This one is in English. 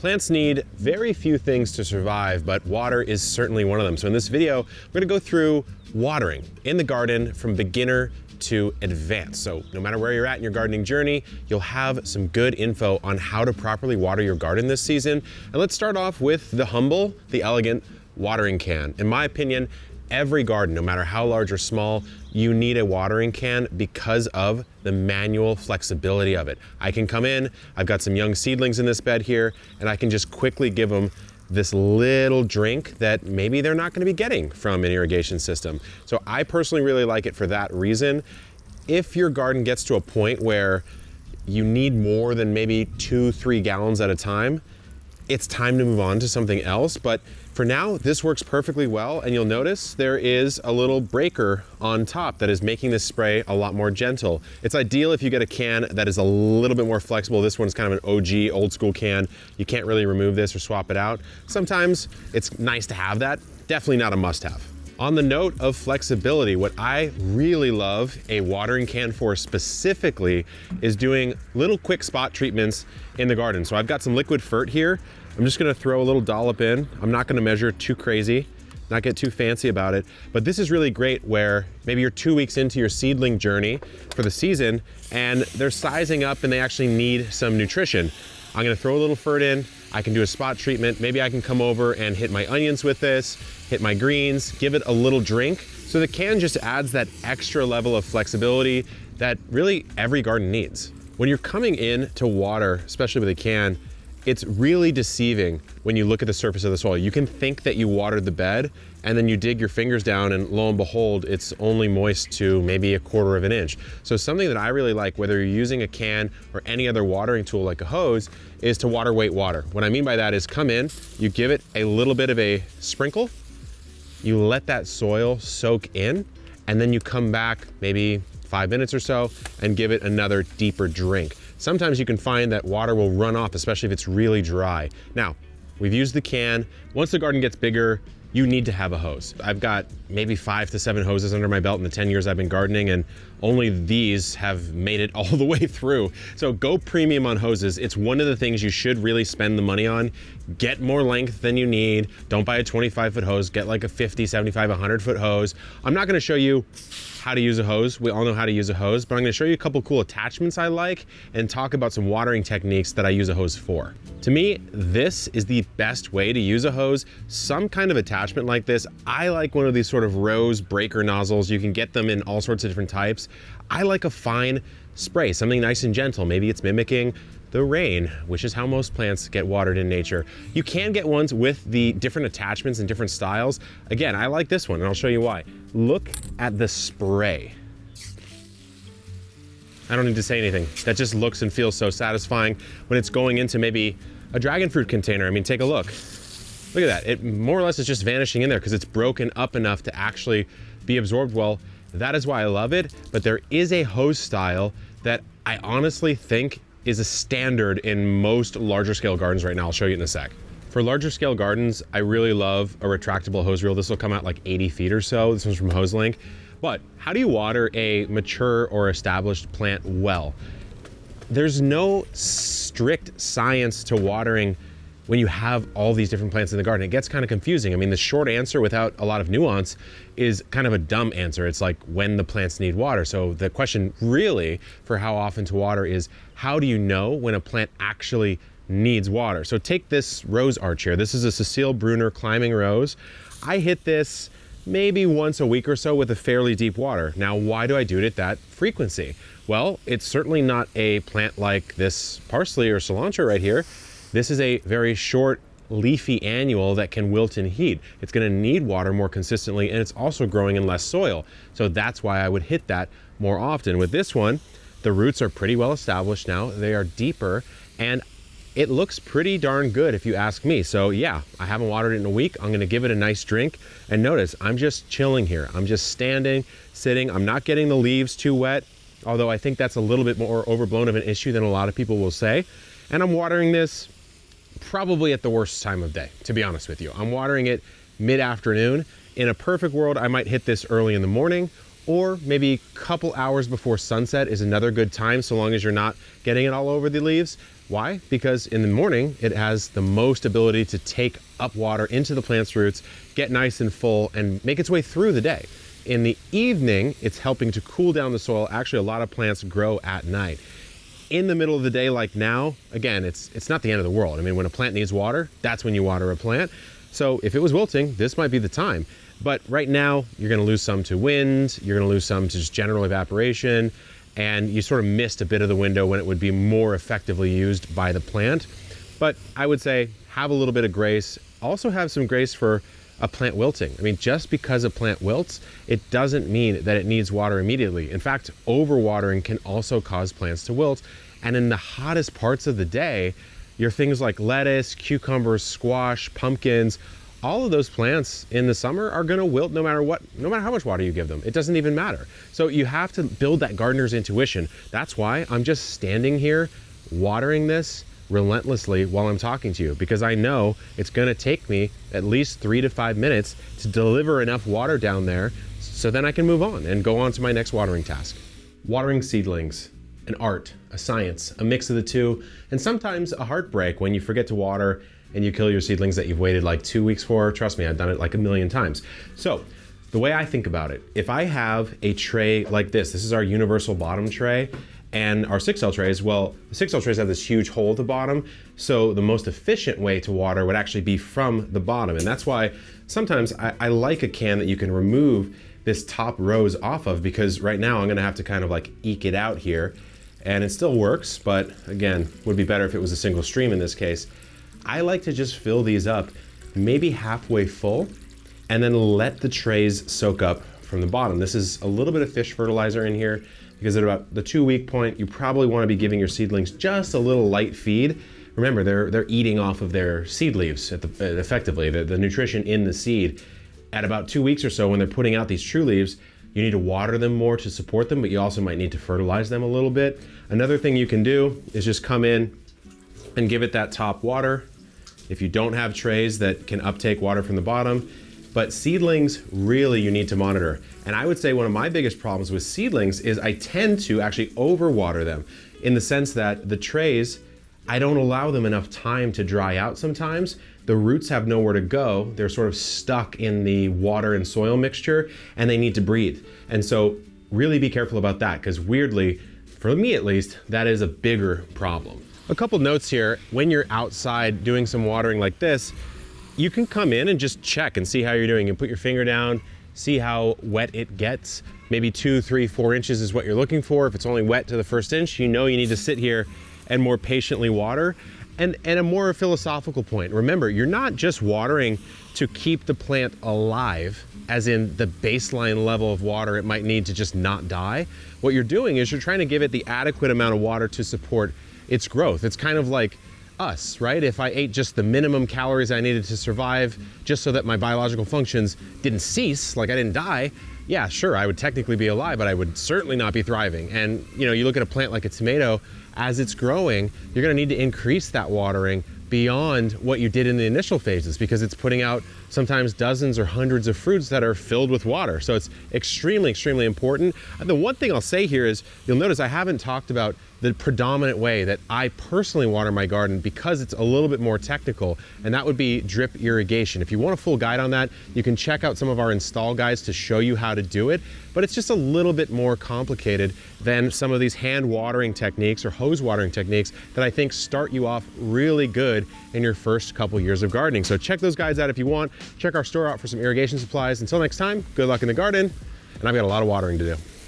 Plants need very few things to survive, but water is certainly one of them. So in this video, we're gonna go through watering in the garden from beginner to advanced. So no matter where you're at in your gardening journey, you'll have some good info on how to properly water your garden this season. And let's start off with the humble, the elegant watering can. In my opinion, every garden, no matter how large or small, you need a watering can because of the manual flexibility of it. I can come in, I've got some young seedlings in this bed here, and I can just quickly give them this little drink that maybe they're not gonna be getting from an irrigation system. So I personally really like it for that reason. If your garden gets to a point where you need more than maybe two, three gallons at a time, it's time to move on to something else. But for now, this works perfectly well. And you'll notice there is a little breaker on top that is making this spray a lot more gentle. It's ideal if you get a can that is a little bit more flexible. This one's kind of an OG old school can. You can't really remove this or swap it out. Sometimes it's nice to have that. Definitely not a must have. On the note of flexibility, what I really love a watering can for specifically is doing little quick spot treatments in the garden. So I've got some liquid fert here. I'm just gonna throw a little dollop in. I'm not gonna measure too crazy, not get too fancy about it, but this is really great where maybe you're two weeks into your seedling journey for the season and they're sizing up and they actually need some nutrition. I'm gonna throw a little fert in, I can do a spot treatment. Maybe I can come over and hit my onions with this, hit my greens, give it a little drink. So the can just adds that extra level of flexibility that really every garden needs. When you're coming in to water, especially with a can, it's really deceiving when you look at the surface of the soil. You can think that you watered the bed and then you dig your fingers down and lo and behold, it's only moist to maybe a quarter of an inch. So something that I really like, whether you're using a can or any other watering tool like a hose, is to water wait water. What I mean by that is come in, you give it a little bit of a sprinkle, you let that soil soak in, and then you come back maybe five minutes or so and give it another deeper drink. Sometimes you can find that water will run off, especially if it's really dry. Now, we've used the can. Once the garden gets bigger, you need to have a hose. I've got maybe five to seven hoses under my belt in the 10 years I've been gardening, and only these have made it all the way through. So go premium on hoses. It's one of the things you should really spend the money on. Get more length than you need. Don't buy a 25 foot hose. Get like a 50, 75, 100 foot hose. I'm not gonna show you how to use a hose. We all know how to use a hose, but I'm gonna show you a couple cool attachments I like and talk about some watering techniques that I use a hose for. To me, this is the best way to use a hose. Some kind of attachment like this. I like one of these sort of rose breaker nozzles. You can get them in all sorts of different types. I like a fine spray, something nice and gentle. Maybe it's mimicking the rain, which is how most plants get watered in nature. You can get ones with the different attachments and different styles. Again, I like this one and I'll show you why. Look at the spray. I don't need to say anything. That just looks and feels so satisfying when it's going into maybe a dragon fruit container. I mean, take a look. Look at that. It more or less is just vanishing in there because it's broken up enough to actually be absorbed well. That is why I love it. But there is a hose style that I honestly think is a standard in most larger scale gardens right now. I'll show you in a sec. For larger scale gardens, I really love a retractable hose reel. This will come out like 80 feet or so. This one's from HoseLink. But how do you water a mature or established plant well? There's no strict science to watering when you have all these different plants in the garden. It gets kind of confusing. I mean, the short answer without a lot of nuance is kind of a dumb answer. It's like when the plants need water. So the question really for how often to water is how do you know when a plant actually needs water? So take this rose arch here. This is a Cecile Brunner climbing rose. I hit this maybe once a week or so with a fairly deep water. Now, why do I do it at that frequency? Well, it's certainly not a plant like this parsley or cilantro right here this is a very short leafy annual that can wilt in heat. It's gonna need water more consistently and it's also growing in less soil. So that's why I would hit that more often. With this one, the roots are pretty well established now. They are deeper and it looks pretty darn good if you ask me. So yeah, I haven't watered it in a week. I'm gonna give it a nice drink. And notice, I'm just chilling here. I'm just standing, sitting. I'm not getting the leaves too wet, although I think that's a little bit more overblown of an issue than a lot of people will say. And I'm watering this probably at the worst time of day, to be honest with you. I'm watering it mid-afternoon. In a perfect world, I might hit this early in the morning or maybe a couple hours before sunset is another good time so long as you're not getting it all over the leaves. Why? Because in the morning, it has the most ability to take up water into the plant's roots, get nice and full, and make its way through the day. In the evening, it's helping to cool down the soil. Actually, a lot of plants grow at night. In the middle of the day, like now, again, it's, it's not the end of the world. I mean, when a plant needs water, that's when you water a plant. So if it was wilting, this might be the time. But right now, you're gonna lose some to wind, you're gonna lose some to just general evaporation, and you sort of missed a bit of the window when it would be more effectively used by the plant. But I would say have a little bit of grace. Also have some grace for a plant wilting. I mean, just because a plant wilts, it doesn't mean that it needs water immediately. In fact, overwatering can also cause plants to wilt. And in the hottest parts of the day, your things like lettuce, cucumbers, squash, pumpkins, all of those plants in the summer are going to wilt no matter what, no matter how much water you give them. It doesn't even matter. So you have to build that gardener's intuition. That's why I'm just standing here watering this relentlessly while I'm talking to you because I know it's going to take me at least three to five minutes to deliver enough water down there so then I can move on and go on to my next watering task. Watering seedlings, an art, a science, a mix of the two, and sometimes a heartbreak when you forget to water and you kill your seedlings that you've waited like two weeks for. Trust me, I've done it like a million times. So the way I think about it, if I have a tray like this, this is our universal bottom tray, and our 6-cell trays, well, the 6-cell trays have this huge hole at the bottom, so the most efficient way to water would actually be from the bottom. And that's why sometimes I, I like a can that you can remove this top rose off of because right now I'm gonna have to kind of like eke it out here and it still works, but again, would be better if it was a single stream in this case. I like to just fill these up maybe halfway full and then let the trays soak up from the bottom. This is a little bit of fish fertilizer in here because at about the two week point, you probably want to be giving your seedlings just a little light feed. Remember, they're, they're eating off of their seed leaves the, uh, effectively, the, the nutrition in the seed. At about two weeks or so, when they're putting out these true leaves, you need to water them more to support them, but you also might need to fertilize them a little bit. Another thing you can do is just come in and give it that top water. If you don't have trays that can uptake water from the bottom, but seedlings really you need to monitor. And I would say one of my biggest problems with seedlings is I tend to actually overwater them in the sense that the trays, I don't allow them enough time to dry out sometimes. The roots have nowhere to go. They're sort of stuck in the water and soil mixture and they need to breathe. And so really be careful about that because weirdly, for me at least, that is a bigger problem. A couple notes here, when you're outside doing some watering like this, you can come in and just check and see how you're doing and put your finger down, see how wet it gets. Maybe two, three, four inches is what you're looking for. If it's only wet to the first inch, you know you need to sit here and more patiently water. And, and a more philosophical point, remember, you're not just watering to keep the plant alive, as in the baseline level of water it might need to just not die. What you're doing is you're trying to give it the adequate amount of water to support its growth. It's kind of like us, right? If I ate just the minimum calories I needed to survive just so that my biological functions didn't cease, like I didn't die, yeah, sure, I would technically be alive, but I would certainly not be thriving. And you know, you look at a plant like a tomato, as it's growing, you're gonna need to increase that watering beyond what you did in the initial phases because it's putting out sometimes dozens or hundreds of fruits that are filled with water. So it's extremely, extremely important. And The one thing I'll say here is you'll notice I haven't talked about the predominant way that I personally water my garden because it's a little bit more technical, and that would be drip irrigation. If you want a full guide on that, you can check out some of our install guides to show you how to do it, but it's just a little bit more complicated than some of these hand watering techniques or hose watering techniques that I think start you off really good in your first couple years of gardening. So check those guides out if you want. Check our store out for some irrigation supplies. Until next time, good luck in the garden, and I've got a lot of watering to do.